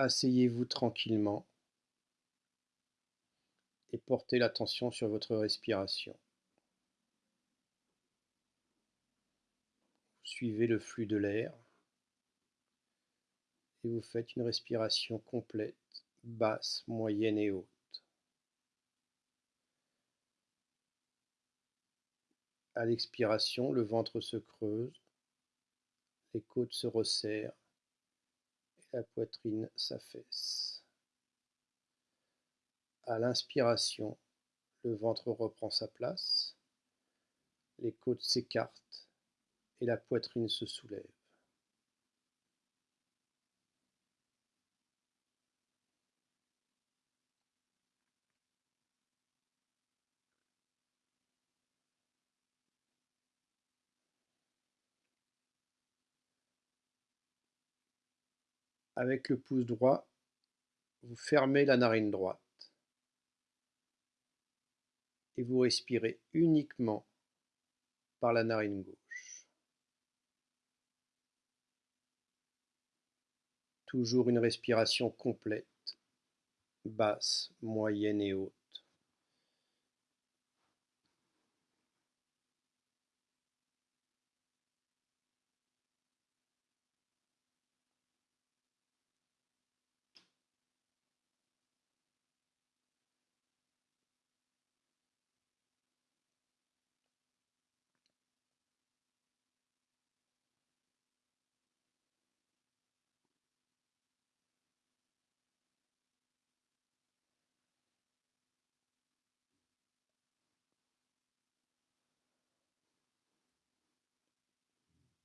Asseyez-vous tranquillement et portez l'attention sur votre respiration. Suivez le flux de l'air et vous faites une respiration complète, basse, moyenne et haute. À l'expiration, le ventre se creuse, les côtes se resserrent la poitrine s'affaisse. À l'inspiration, le ventre reprend sa place, les côtes s'écartent et la poitrine se soulève. Avec le pouce droit, vous fermez la narine droite et vous respirez uniquement par la narine gauche. Toujours une respiration complète, basse, moyenne et haute.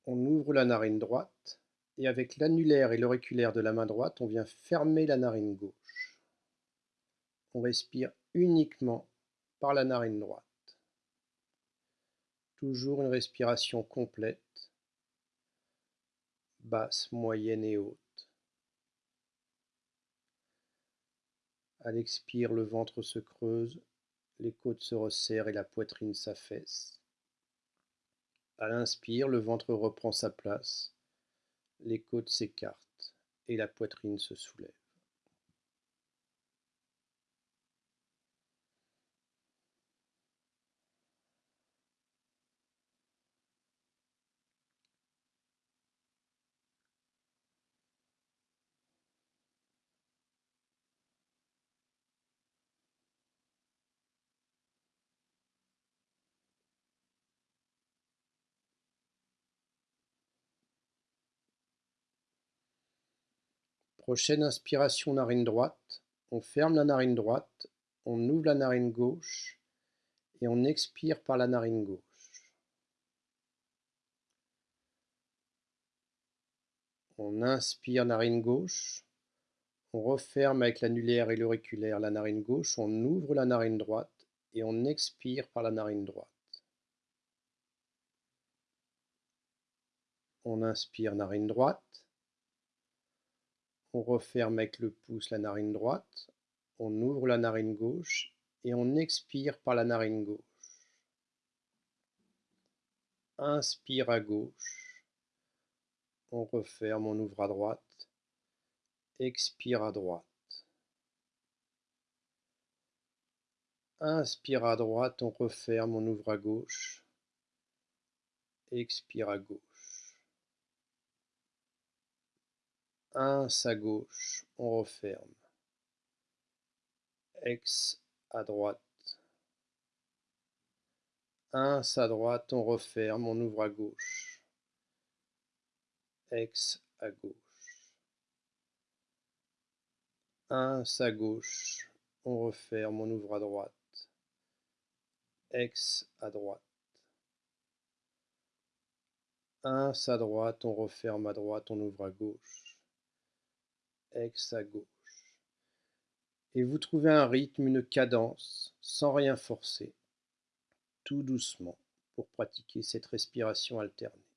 On ouvre la narine droite et avec l'annulaire et l'auriculaire de la main droite, on vient fermer la narine gauche. On respire uniquement par la narine droite. Toujours une respiration complète, basse, moyenne et haute. À l'expire, le ventre se creuse, les côtes se resserrent et la poitrine s'affaisse. À l'inspire, le ventre reprend sa place, les côtes s'écartent et la poitrine se soulève. Prochaine inspiration narine droite, on ferme la narine droite, on ouvre la narine gauche et on expire par la narine gauche. On inspire narine gauche, on referme avec l'annulaire et l'auriculaire la narine gauche, on ouvre la narine droite et on expire par la narine droite. On inspire narine droite, on referme avec le pouce la narine droite, on ouvre la narine gauche et on expire par la narine gauche. Inspire à gauche, on referme, on ouvre à droite, expire à droite. Inspire à droite, on referme, on ouvre à gauche, expire à gauche. Un à gauche, on referme. X à droite. Un à droite, on referme, on ouvre à gauche. X à gauche. Un à gauche, on referme, on ouvre à droite. X à droite. Un à droite, on referme à droite, on ouvre à gauche à gauche. Et vous trouvez un rythme, une cadence, sans rien forcer, tout doucement, pour pratiquer cette respiration alternée.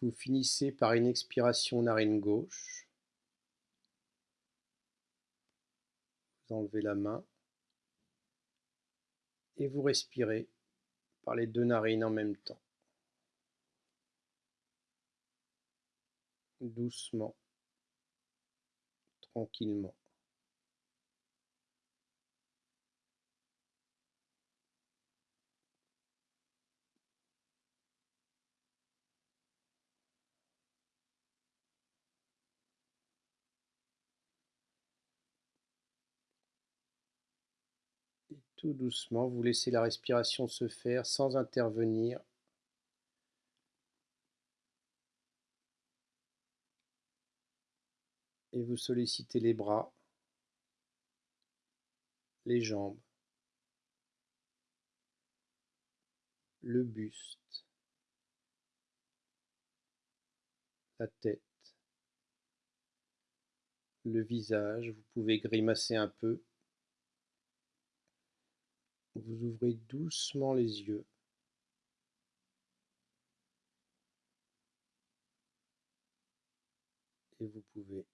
Vous finissez par une expiration narine gauche. Vous enlevez la main et vous respirez par les deux narines en même temps. Doucement, tranquillement. Tout doucement, vous laissez la respiration se faire sans intervenir. Et vous sollicitez les bras, les jambes, le buste, la tête, le visage. Vous pouvez grimacer un peu. Vous ouvrez doucement les yeux. Et vous pouvez.